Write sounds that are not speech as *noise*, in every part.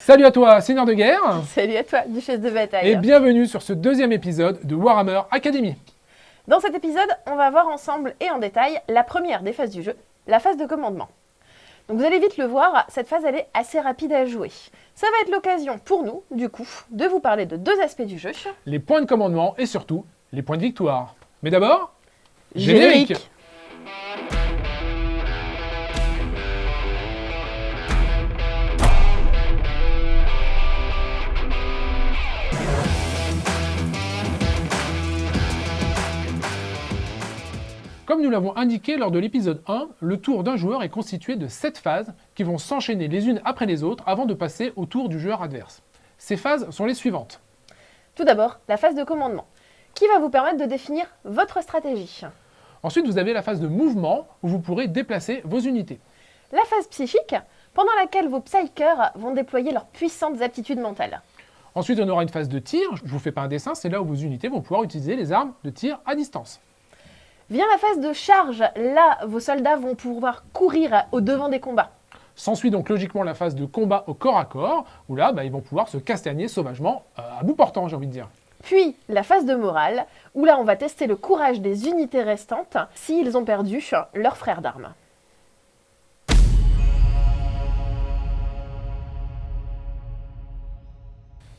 Salut à toi, Seigneur de guerre *laughs* Salut à toi, Duchesse de bataille Et bienvenue sur ce deuxième épisode de Warhammer Academy Dans cet épisode, on va voir ensemble et en détail la première des phases du jeu, la phase de commandement. Donc vous allez vite le voir, cette phase elle est assez rapide à jouer. Ça va être l'occasion pour nous, du coup, de vous parler de deux aspects du jeu. Les points de commandement et surtout, les points de victoire. Mais d'abord, Générique. Comme nous l'avons indiqué lors de l'épisode 1, le tour d'un joueur est constitué de 7 phases qui vont s'enchaîner les unes après les autres avant de passer au tour du joueur adverse. Ces phases sont les suivantes. Tout d'abord, la phase de commandement, qui va vous permettre de définir votre stratégie? Ensuite, vous avez la phase de mouvement où vous pourrez déplacer vos unités. La phase psychique, pendant laquelle vos psychers vont déployer leurs puissantes aptitudes mentales. Ensuite, on aura une phase de tir. Je vous fais pas un dessin, c'est là où vos unités vont pouvoir utiliser les armes de tir à distance. Vient la phase de charge, là, vos soldats vont pouvoir courir au devant des combats. S'ensuit donc logiquement la phase de combat au corps à corps, où là, bah, ils vont pouvoir se castagner sauvagement euh, à bout portant, j'ai envie de dire. Puis la phase de morale, où là on va tester le courage des unités restantes s'ils ont perdu leur frère d'armes.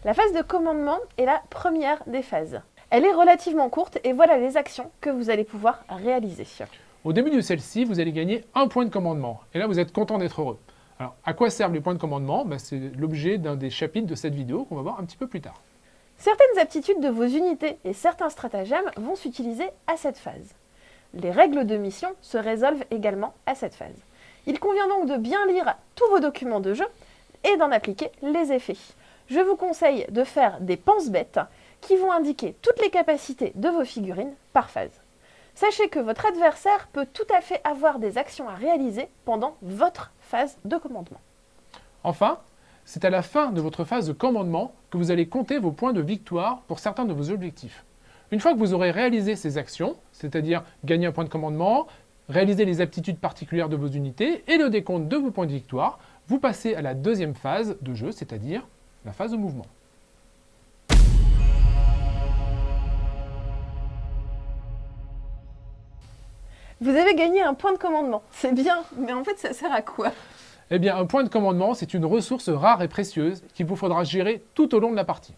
La phase de commandement est la première des phases. Elle est relativement courte et voilà les actions que vous allez pouvoir réaliser. Au début de celle-ci, vous allez gagner un point de commandement. Et là, vous êtes content d'être heureux. Alors, à quoi servent les points de commandement? Bah, C'est l'objet d'un des chapitres de cette vidéo qu'on va voir un petit peu plus tard. Certaines aptitudes de vos unités et certains stratagèmes vont s'utiliser à cette phase. Les règles de mission se résolvent également à cette phase. Il convient donc de bien lire tous vos documents de jeu et d'en appliquer les effets. Je vous conseille de faire des pense-bêtes qui vont indiquer toutes les capacités de vos figurines par phase. Sachez que votre adversaire peut tout à fait avoir des actions à réaliser pendant votre phase de commandement. Enfin, c'est à la fin de votre phase de commandement que vous allez compter vos points de victoire pour certains de vos objectifs. Une fois que vous aurez réalisé ces actions, c'est-à-dire gagner un point de commandement, réaliser les aptitudes particulières de vos unités et le décompte de vos points de victoire, vous passez à la deuxième phase de jeu, c'est-à-dire la phase de mouvement. Vous avez gagné un point de commandement, c'est bien, mais en fait ça sert à quoi? Eh bien, un point de commandement, c'est une ressource rare et précieuse qu'il vous faudra gérer tout au long de la partie.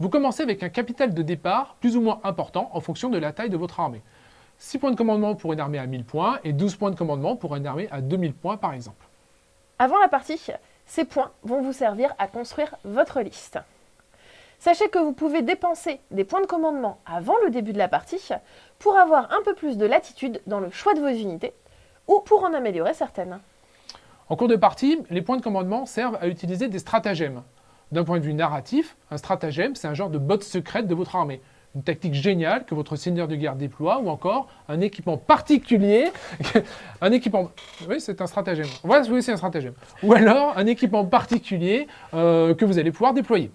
Vous commencez avec un capital de départ plus ou moins important en fonction de la taille de votre armée. 6 points de commandement pour une armée à 1000 points et 12 points de commandement pour une armée à 2000 points par exemple. Avant la partie, ces points vont vous servir à construire votre liste. Sachez que vous pouvez dépenser des points de commandement avant le début de la partie pour avoir un peu plus de latitude dans le choix de vos unités ou pour en améliorer certaines. En cours de partie, les points de commandement servent à utiliser des stratagèmes. D'un point de vue narratif, un stratagème, c'est un genre de botte secrète de votre armée. Une tactique géniale que votre seigneur de guerre déploie, ou encore un équipement particulier, *laughs* un équipement... Oui, c'est un stratagème. Oui, c'est un stratagème. Ou alors, un équipement particulier euh, que vous allez pouvoir déployer.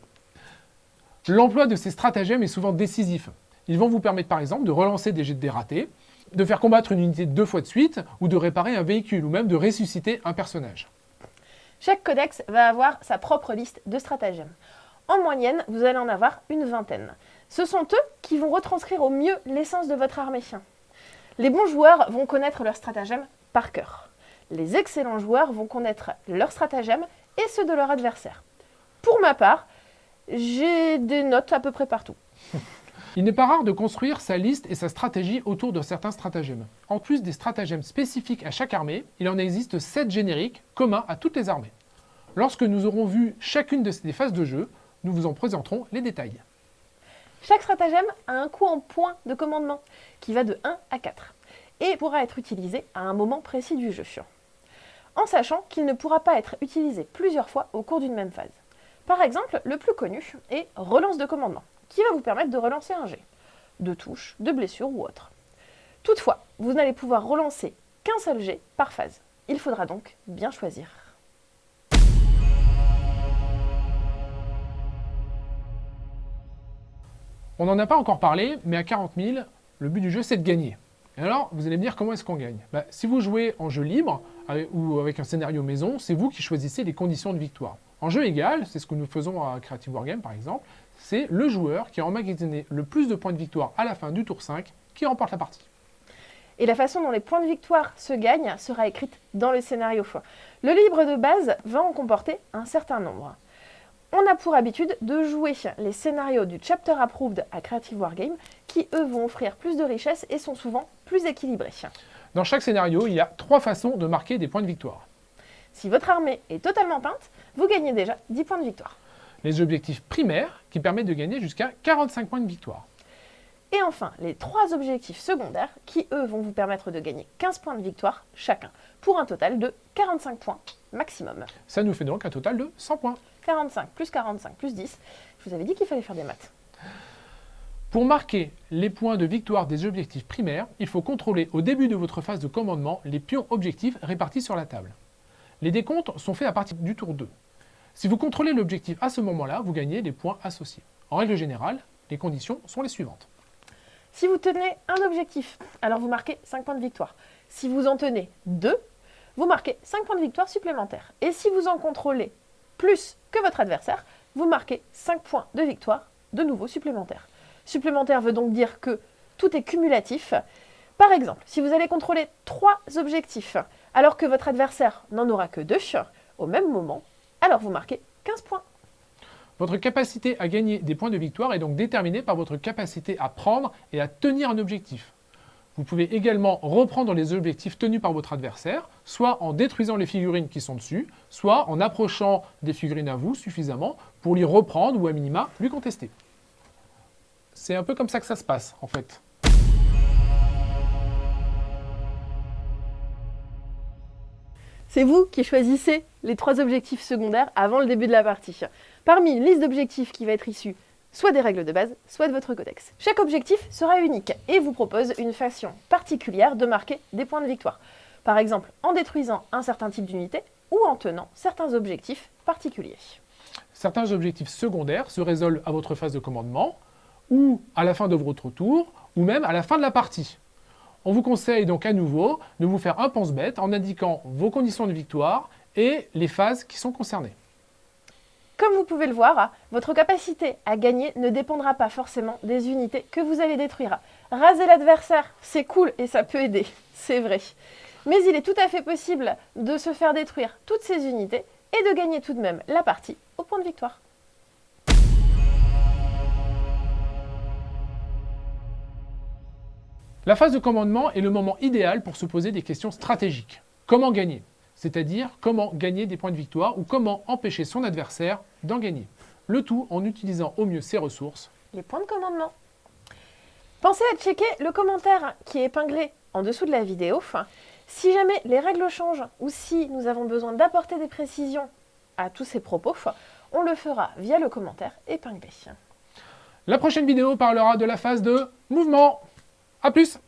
L'emploi de ces stratagèmes est souvent décisif. Ils vont vous permettre par exemple de relancer des jets de dés ratés, de faire combattre une unité deux fois de suite, ou de réparer un véhicule, ou même de ressusciter un personnage. Chaque codex va avoir sa propre liste de stratagèmes. En moyenne, vous allez en avoir une vingtaine. Ce sont eux qui vont retranscrire au mieux l'essence de votre armée. Les bons joueurs vont connaître leurs stratagèmes par cœur. Les excellents joueurs vont connaître leurs stratagèmes et ceux de leur adversaire. Pour ma part, j'ai des notes à peu près partout. Il n'est pas rare de construire sa liste et sa stratégie autour de certains stratagèmes. En plus des stratagèmes spécifiques à chaque armée, il en existe 7 génériques communs à toutes les armées. Lorsque nous aurons vu chacune de ces phases de jeu, nous vous en présenterons les détails. Chaque stratagème a un coût en points de commandement, qui va de 1 à 4, et pourra être utilisé à un moment précis du jeu, en sachant qu'il ne pourra pas être utilisé plusieurs fois au cours d'une même phase. Par exemple, le plus connu est relance de commandement, qui va vous permettre de relancer un jet, de touche, de blessure ou autre. Toutefois, vous n'allez pouvoir relancer qu'un seul jet par phase. Il faudra donc bien choisir. On n'en a pas encore parlé, mais à 40 000, le but du jeu c'est de gagner. Et alors, vous allez me dire comment est-ce qu'on gagne? Bah, Si vous jouez en jeu libre ou avec un scénario maison, c'est vous qui choisissez les conditions de victoire. En jeu égal, c'est ce que nous faisons à Creative Wargame par exemple, c'est le joueur qui a emmagasiné le plus de points de victoire à la fin du tour 5 qui remporte la partie. Et la façon dont les points de victoire se gagnent sera écrite dans le scénario. Le livre de base va en comporter un certain nombre. On a pour habitude de jouer les scénarios du Chapter Approved à Creative Wargame qui, eux, vont offrir plus de richesse et sont souvent plus équilibrés. Dans chaque scénario, il y a trois façons de marquer des points de victoire. Si votre armée est totalement peinte, vous gagnez déjà 10 points de victoire. Les objectifs primaires qui permettent de gagner jusqu'à 45 points de victoire. Et enfin, les trois objectifs secondaires qui, eux, vont vous permettre de gagner 15 points de victoire chacun, pour un total de 45 points maximum. Ça nous fait donc un total de 100 points. 45 plus 45 plus 10. Je vous avais dit qu'il fallait faire des maths. Pour marquer les points de victoire des objectifs primaires, il faut contrôler au début de votre phase de commandement les pions objectifs répartis sur la table. Les décomptes sont faits à partir du tour 2. Si vous contrôlez l'objectif à ce moment-là, vous gagnez les points associés. En règle générale, les conditions sont les suivantes. Si vous tenez un objectif, alors vous marquez 5 points de victoire. Si vous en tenez 2, vous marquez 5 points de victoire supplémentaires. Et si vous en contrôlez plus que votre adversaire, vous marquez 5 points de victoire de nouveau supplémentaires. Supplémentaire veut donc dire que tout est cumulatif. Par exemple, si vous allez contrôler 3 objectifs alors que votre adversaire n'en aura que 2 au même moment, alors vous marquez 15 points. Votre capacité à gagner des points de victoire est donc déterminée par votre capacité à prendre et à tenir un objectif. Vous pouvez également reprendre les objectifs tenus par votre adversaire, soit en détruisant les figurines qui sont dessus, soit en approchant des figurines à vous suffisamment pour les reprendre ou à minima lui contester. C'est un peu comme ça que ça se passe en fait. C'est vous qui choisissez les trois objectifs secondaires avant le début de la partie. Parmi une liste d'objectifs qui va être issue soit des règles de base, soit de votre codex. Chaque objectif sera unique et vous propose une façon particulière de marquer des points de victoire. Par exemple, en détruisant un certain type d'unité ou en tenant certains objectifs particuliers. Certains objectifs secondaires se résolvent à votre phase de commandement, ou à la fin de votre tour, ou même à la fin de la partie. On vous conseille donc à nouveau de vous faire un pense-bête en indiquant vos conditions de victoire et les phases qui sont concernées. Comme vous pouvez le voir, votre capacité à gagner ne dépendra pas forcément des unités que vous allez détruire. Raser l'adversaire, c'est cool et ça peut aider, *laughs* c'est vrai. Mais il est tout à fait possible de se faire détruire toutes ces unités et de gagner tout de même la partie au point de victoire. La phase de commandement est le moment idéal pour se poser des questions stratégiques. Comment gagner? C'est-à-dire comment gagner des points de victoire ou comment empêcher son adversaire d'en gagner. Le tout en utilisant au mieux ses ressources. Les points de commandement. Pensez à checker le commentaire qui est épinglé en dessous de la vidéo. Si jamais les règles changent ou si nous avons besoin d'apporter des précisions à tous ces propos, on le fera via le commentaire épinglé. La prochaine vidéo parlera de la phase de mouvement. A plus